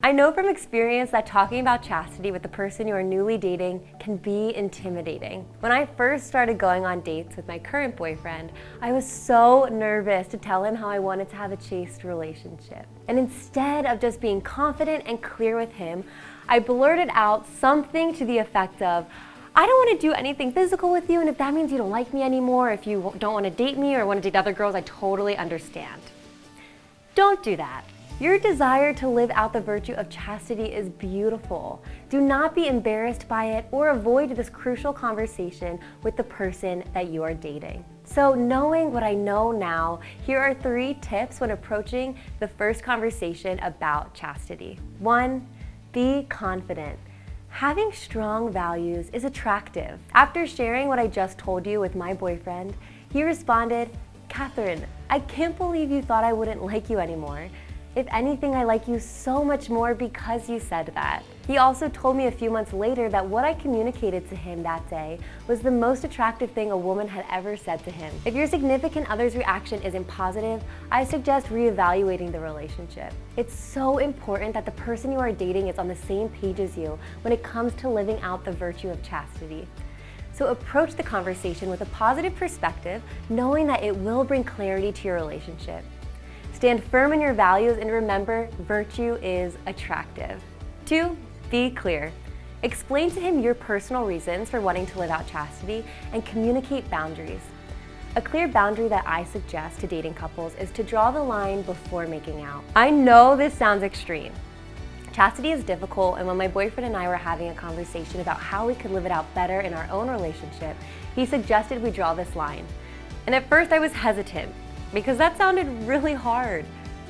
I know from experience that talking about chastity with the person you are newly dating can be intimidating. When I first started going on dates with my current boyfriend, I was so nervous to tell him how I wanted to have a chaste relationship. And instead of just being confident and clear with him, I blurted out something to the effect of, I don't want to do anything physical with you, and if that means you don't like me anymore, if you don't want to date me or want to date other girls, I totally understand. Don't do that. Your desire to live out the virtue of chastity is beautiful. Do not be embarrassed by it or avoid this crucial conversation with the person that you are dating. So knowing what I know now, here are three tips when approaching the first conversation about chastity. One, be confident. Having strong values is attractive. After sharing what I just told you with my boyfriend, he responded, Catherine, I can't believe you thought I wouldn't like you anymore. If anything, I like you so much more because you said that. He also told me a few months later that what I communicated to him that day was the most attractive thing a woman had ever said to him. If your significant other's reaction isn't positive, I suggest reevaluating the relationship. It's so important that the person you are dating is on the same page as you when it comes to living out the virtue of chastity. So approach the conversation with a positive perspective, knowing that it will bring clarity to your relationship. Stand firm in your values and remember, virtue is attractive. Two, be clear. Explain to him your personal reasons for wanting to live out chastity and communicate boundaries. A clear boundary that I suggest to dating couples is to draw the line before making out. I know this sounds extreme. Chastity is difficult and when my boyfriend and I were having a conversation about how we could live it out better in our own relationship, he suggested we draw this line. And at first I was hesitant because that sounded really hard.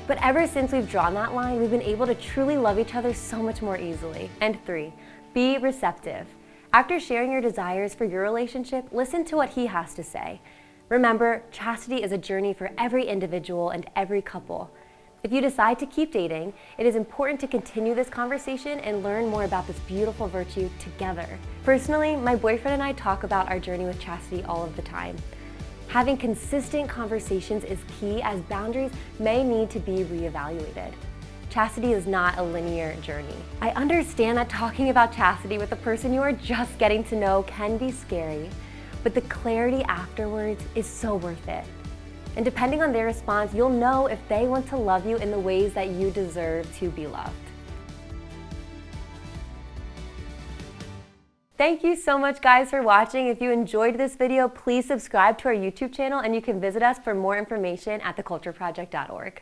But ever since we've drawn that line, we've been able to truly love each other so much more easily. And three, be receptive. After sharing your desires for your relationship, listen to what he has to say. Remember, chastity is a journey for every individual and every couple. If you decide to keep dating, it is important to continue this conversation and learn more about this beautiful virtue together. Personally, my boyfriend and I talk about our journey with chastity all of the time. Having consistent conversations is key as boundaries may need to be reevaluated. Chastity is not a linear journey. I understand that talking about chastity with a person you are just getting to know can be scary, but the clarity afterwards is so worth it. And depending on their response, you'll know if they want to love you in the ways that you deserve to be loved. Thank you so much guys for watching. If you enjoyed this video, please subscribe to our YouTube channel and you can visit us for more information at thecultureproject.org.